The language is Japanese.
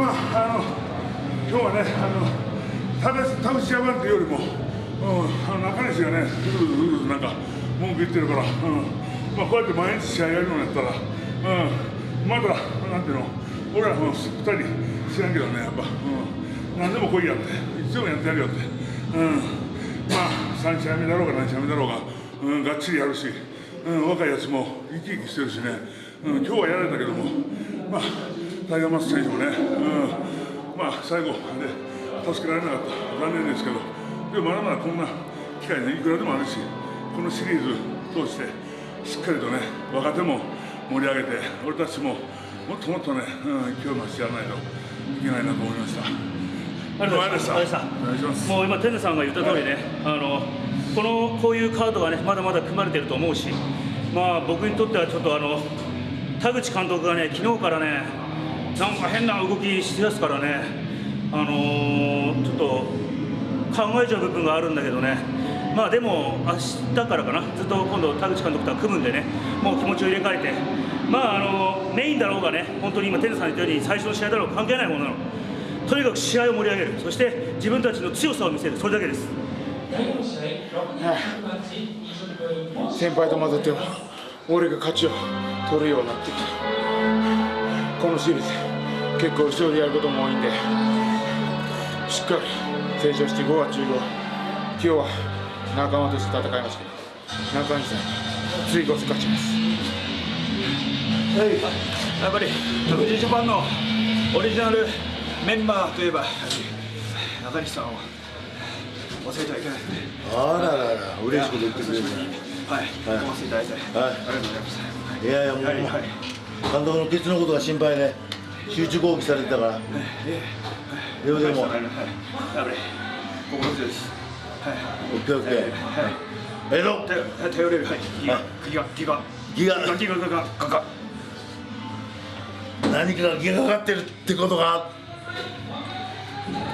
まああの今日はねあの田口田口山っていうよりも、うん、あの中西がねずるずるずるなんか文句言ってるから、うん。まあ、こうやって毎日試合やるのやったら、うん、まだなんていうの俺らも2人知らんけどねやっぱ、うん、何でも来いやって。いつでもやってやるよって、うん、まあ3試合目だろうが何試合目だろうが、うん、がっちりやるし、うん、若いやつも生き生きしてるしね、うん、今日はやられたけども。まあタイガーマス選手もね、うん、まあ最後で助けられなかった。残念ですけど。でもまだまだこんな機会ねいくらでもあるしこのシリーズ通してしっかりとね若手も盛り上げて俺たちももっともっとね、うん、勢い増してやらないといけないなと思いました。ありがとうございました。もう今テネさんが言った通りね、あのこのこういうカードがねまだまだ組まれてると思うし、まあ僕にとってはちょっとあの田口監督がね昨日からねなんか変な動きしてやすからね、あのーちょっと考えちゃう部分があるんだけどね。まあでも明日からかな。ずっと今度田口監督とは組むんでね。もう気持ちを入れ替えて。まああのメインだろうがね。本当に今テネさん言ったように最初の試合だろうが関係ないものなの。とにかく試合を盛り上げる。そして自分たちの強さを見せる。それだけです。先輩と混ぜても俺が勝ちを取るようになってきた。このシリーズ結構後ろでやることも多いんでしっかり成長して5月15今日は仲間として戦いますけど中西さんに次こそ勝ちます。やっぱり富士ジャパンのオリジナルメンバーといえば中西さんを忘れてはいけないですね。あららら、嬉しいこと言ってくれるね。はい、はい。お忘れいただいて、はい。ありがとうございます。いやいや、もう、はいはい監督のケツのことが心配で、集中攻撃されてたから、でもでも、はい、心強い。です。はい、オッケーオッケー。えろ頼れる、はい、ギガ、ギガ、ギガ、ギガギガ、ギガ、ガガ、ガ何かがギがかかってるってことが、